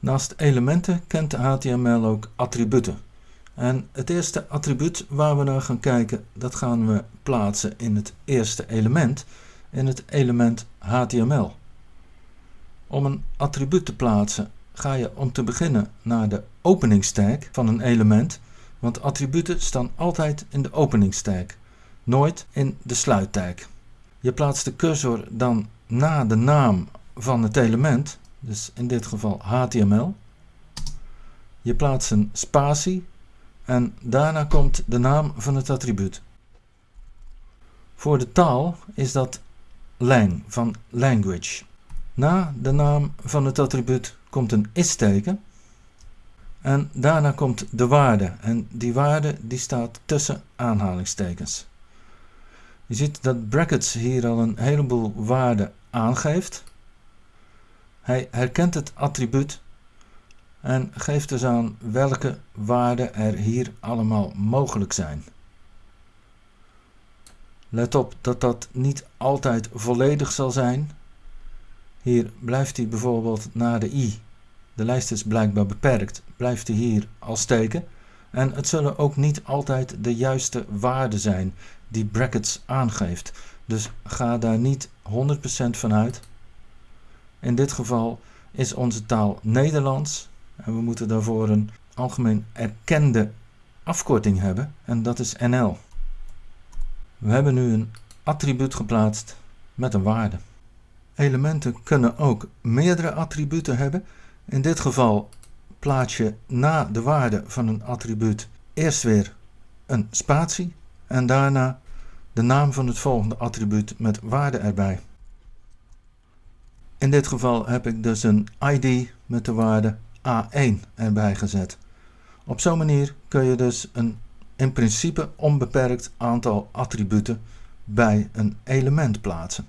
Naast elementen kent HTML ook attributen. En het eerste attribuut waar we naar gaan kijken, dat gaan we plaatsen in het eerste element, in het element HTML. Om een attribuut te plaatsen ga je om te beginnen naar de openingstag van een element, want attributen staan altijd in de openingstag, nooit in de sluittag. Je plaatst de cursor dan na de naam van het element, dus in dit geval HTML. Je plaatst een spatie en daarna komt de naam van het attribuut. Voor de taal is dat lang van language. Na de naam van het attribuut komt een is-teken en daarna komt de waarde en die waarde die staat tussen aanhalingstekens. Je ziet dat brackets hier al een heleboel waarden aangeeft. Hij herkent het attribuut en geeft dus aan welke waarden er hier allemaal mogelijk zijn. Let op dat dat niet altijd volledig zal zijn. Hier blijft hij bijvoorbeeld naar de i. De lijst is blijkbaar beperkt. Blijft hij hier al steken. En het zullen ook niet altijd de juiste waarden zijn die brackets aangeeft. Dus ga daar niet 100% van uit. In dit geval is onze taal Nederlands en we moeten daarvoor een algemeen erkende afkorting hebben en dat is NL. We hebben nu een attribuut geplaatst met een waarde. Elementen kunnen ook meerdere attributen hebben. In dit geval plaats je na de waarde van een attribuut eerst weer een spatie en daarna de naam van het volgende attribuut met waarde erbij. In dit geval heb ik dus een ID met de waarde A1 erbij gezet. Op zo'n manier kun je dus een in principe onbeperkt aantal attributen bij een element plaatsen.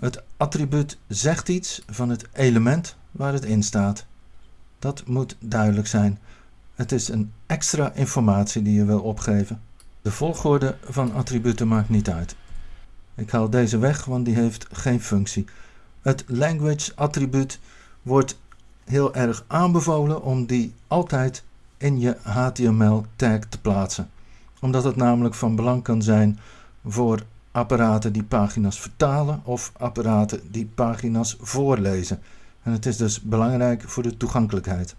Het attribuut zegt iets van het element waar het in staat. Dat moet duidelijk zijn. Het is een extra informatie die je wil opgeven. De volgorde van attributen maakt niet uit. Ik haal deze weg, want die heeft geen functie. Het language attribuut wordt heel erg aanbevolen om die altijd in je HTML tag te plaatsen. Omdat het namelijk van belang kan zijn voor apparaten die pagina's vertalen of apparaten die pagina's voorlezen. En het is dus belangrijk voor de toegankelijkheid.